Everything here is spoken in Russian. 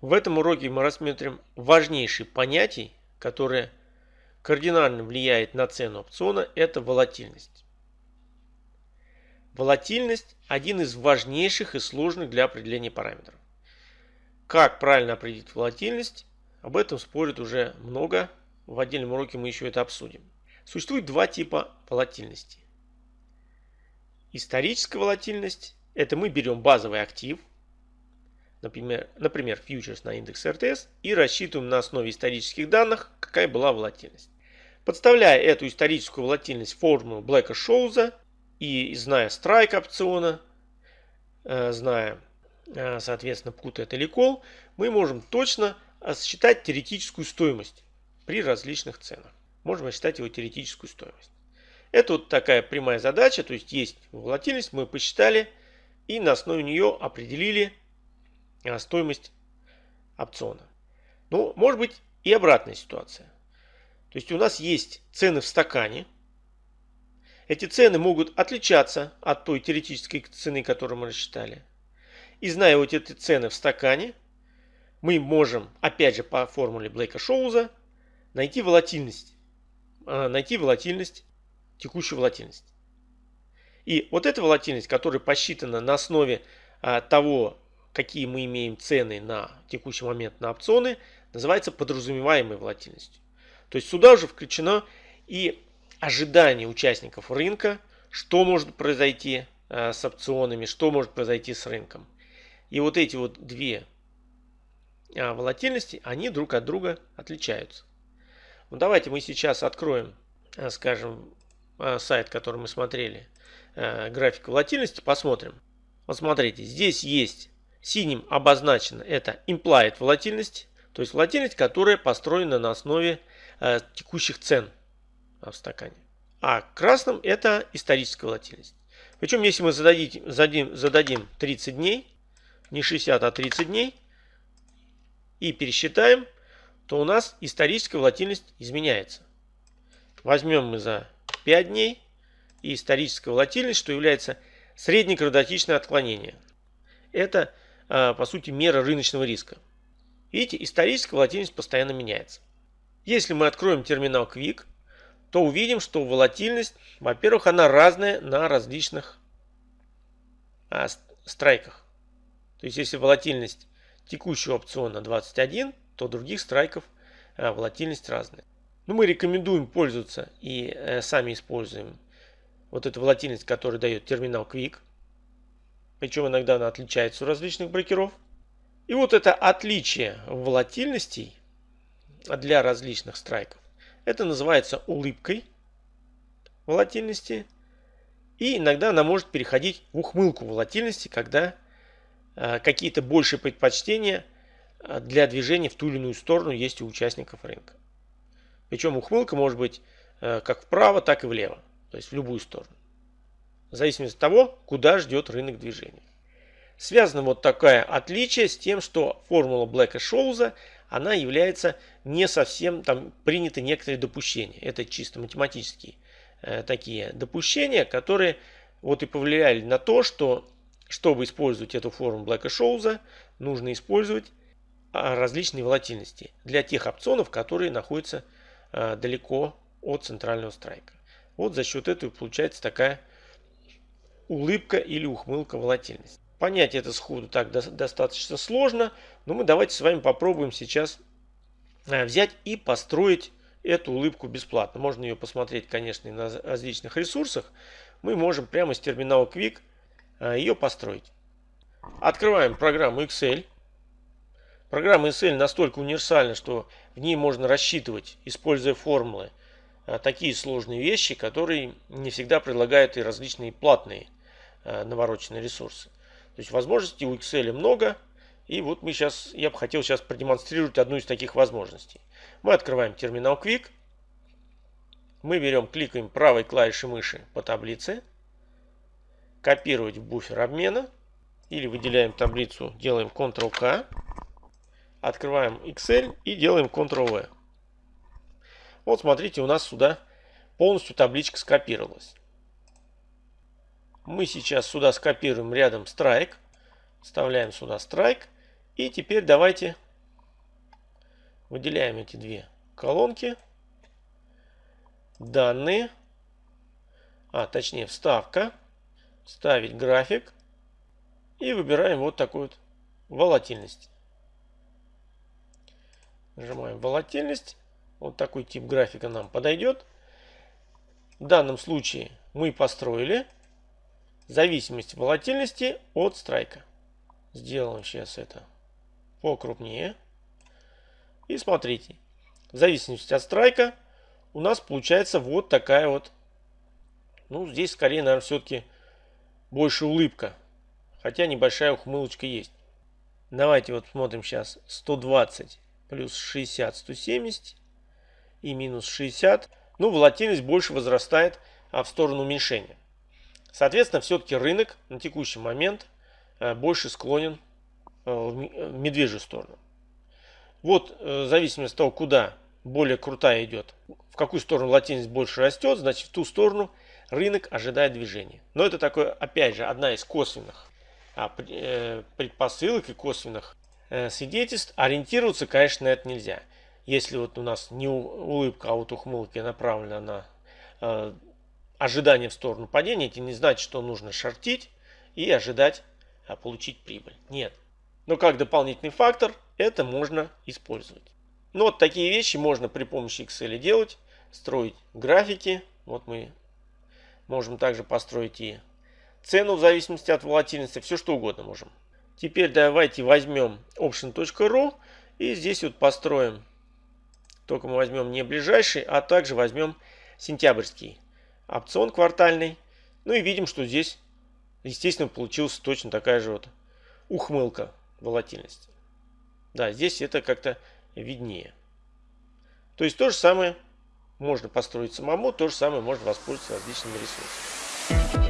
В этом уроке мы рассмотрим важнейшие понятия, которые кардинально влияют на цену опциона, это волатильность. Волатильность – один из важнейших и сложных для определения параметров. Как правильно определить волатильность, об этом спорят уже много, в отдельном уроке мы еще это обсудим. Существует два типа волатильности. Историческая волатильность – это мы берем базовый актив, например, например фьючерс на индекс РТС, и рассчитываем на основе исторических данных, какая была волатильность. Подставляя эту историческую волатильность в формулу Блэка-Шоуза и зная страйк опциона, э, зная, э, соответственно, put это или call, мы можем точно считать теоретическую стоимость при различных ценах. Можем рассчитать его теоретическую стоимость. Это вот такая прямая задача, то есть есть волатильность, мы посчитали и на основе нее определили стоимость опциона. Ну, может быть и обратная ситуация. То есть у нас есть цены в стакане. Эти цены могут отличаться от той теоретической цены, которую мы рассчитали. И зная вот эти цены в стакане, мы можем, опять же по формуле Блейка Шоуза, найти волатильность. А, найти волатильность, текущую волатильность. И вот эта волатильность, которая посчитана на основе а, того, какие мы имеем цены на текущий момент на опционы, называется подразумеваемой волатильностью. То есть сюда уже включено и ожидание участников рынка, что может произойти э, с опционами, что может произойти с рынком. И вот эти вот две э, волатильности, они друг от друга отличаются. Ну, давайте мы сейчас откроем, э, скажем, сайт, который мы смотрели, график волатильности, посмотрим. Вот смотрите, здесь есть Синим обозначено это implied волатильность, то есть волатильность, которая построена на основе э, текущих цен в стакане. А красным это историческая волатильность. Причем, если мы зададим, зададим, зададим 30 дней, не 60, а 30 дней, и пересчитаем, то у нас историческая волатильность изменяется. Возьмем мы за 5 дней и историческая волатильность, что является среднекратотичное отклонение. Это по сути, мера рыночного риска. Видите, историческая волатильность постоянно меняется. Если мы откроем терминал Quick, то увидим, что волатильность, во-первых, она разная на различных а, страйках. То есть, если волатильность текущего опциона 21, то других страйков а, волатильность разная. Но мы рекомендуем пользоваться и э, сами используем вот эту волатильность, которую дает терминал Quick. Причем иногда она отличается у различных брокеров. И вот это отличие волатильностей для различных страйков. Это называется улыбкой волатильности. И иногда она может переходить в ухмылку волатильности, когда э, какие-то большие предпочтения э, для движения в ту или иную сторону есть у участников рынка. Причем ухмылка может быть э, как вправо, так и влево. То есть в любую сторону в зависимости от того, куда ждет рынок движения. Связано вот такое отличие с тем, что формула Блэка Шоуза, она является не совсем, там приняты некоторые допущения. Это чисто математические э, такие допущения, которые вот и повлияли на то, что чтобы использовать эту формулу Блэка Шоуза, нужно использовать а, различные волатильности для тех опционов, которые находятся а, далеко от центрального страйка. Вот за счет этого получается такая улыбка или ухмылка волатильность. Понять это сходу так достаточно сложно, но мы давайте с вами попробуем сейчас э, взять и построить эту улыбку бесплатно. Можно ее посмотреть, конечно, на различных ресурсах. Мы можем прямо с терминала Quick э, ее построить. Открываем программу Excel. Программа Excel настолько универсальна, что в ней можно рассчитывать, используя формулы, э, такие сложные вещи, которые не всегда предлагают и различные платные навороченные ресурсы. То есть возможностей у Excel много. И вот мы сейчас, я бы хотел сейчас продемонстрировать одну из таких возможностей. Мы открываем терминал Quick. Мы берем, кликаем правой клавишей мыши по таблице. Копировать в буфер обмена. Или выделяем таблицу, делаем Ctrl-K. Открываем Excel и делаем Ctrl-V. Вот смотрите, у нас сюда полностью табличка скопировалась. Мы сейчас сюда скопируем рядом страйк. Вставляем сюда страйк. И теперь давайте Выделяем эти две колонки. Данные. А, точнее, вставка. Ставить график. И выбираем вот такую вот волатильность. Нажимаем волатильность. Вот такой тип графика нам подойдет. В данном случае мы построили зависимость волатильности от страйка. Сделаем сейчас это покрупнее. И смотрите, в зависимости от страйка у нас получается вот такая вот, ну здесь скорее, наверное, все-таки больше улыбка. Хотя небольшая ухмылочка есть. Давайте вот смотрим сейчас 120 плюс 60, 170 и минус 60. Ну, волатильность больше возрастает а в сторону уменьшения. Соответственно, все-таки рынок на текущий момент э, больше склонен э, в медвежью сторону. Вот, э, в зависимости от того, куда более крутая идет, в какую сторону волатильность больше растет, значит в ту сторону рынок ожидает движения. Но это такое, опять же, одна из косвенных а, предпосылок и косвенных свидетельств. Ориентироваться, конечно, на это нельзя. Если вот у нас не улыбка, а вот ухмылка направлена на ожидание в сторону падения, это не значит, что нужно шортить и ожидать а, получить прибыль. Нет. Но как дополнительный фактор это можно использовать. Но вот такие вещи можно при помощи Excel делать, строить графики. Вот мы можем также построить и цену в зависимости от волатильности, все что угодно можем. Теперь давайте возьмем option.ru и здесь вот построим, только мы возьмем не ближайший, а также возьмем сентябрьский опцион квартальный. Ну и видим, что здесь, естественно, получилась точно такая же вот ухмылка волатильности. Да, здесь это как-то виднее. То есть то же самое можно построить самому, то же самое можно воспользоваться различными ресурсами.